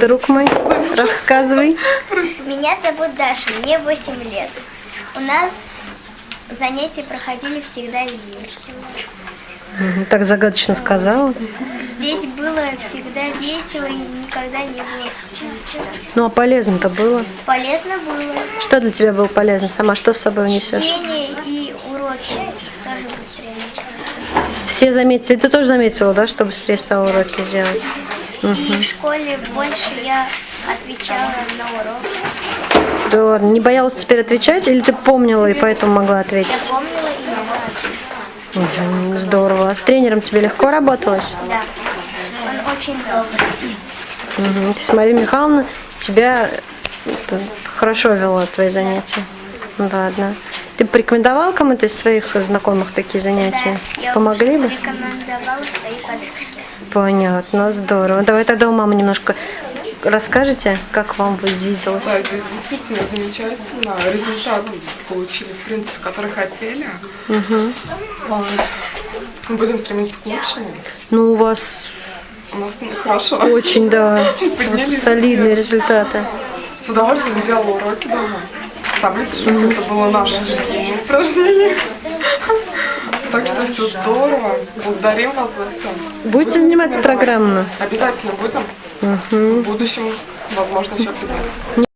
друг мой? Рассказывай. Меня зовут Даша, мне 8 лет. У нас занятия проходили всегда. Мгм, Так загадочно сказала. Здесь было всегда весело и никогда не было скучно. Ну а полезно-то было. Полезно было. Что для тебя было полезно? Сама что с собой унесешь? Чтение и уроки тоже быстрее началось. Все заметили. Ты тоже заметила, да, что быстрее стала уроки делать? И Мгм. в школе больше я отвечала на урок. Да ладно, не боялась теперь отвечать или ты помнила и поэтому могла Я ответить? помнила и могла ответить. Мгм, Здорово. А с тренером тебе легко работалось? Да. Он очень добрый. Мгм. То есть Мария Михайловна тебя э, хорошо вела твои занятия. Ну Ладно. Ты порекомендовал кому-то из своих знакомых такие занятия? Да, я Помогли бы? рекомендовала своей подруге. Понятно, здорово. Давай тогда у мамы немножко расскажете, как вам виделось. Да, здесь действительно замечательно. Результат получили, в принципе, который хотели. Мгм. Вот. Мы будем стремиться к лучшему. Ну, у вас У нас хорошо. очень, да, Поднялись солидные вверх. результаты. С удовольствием делала уроки дома. Таблицу, это было наше упражнение. Так что все здорово. Благодарим вас за все. Будете заниматься программно? Обязательно будем. В будущем, возможно, еще придем.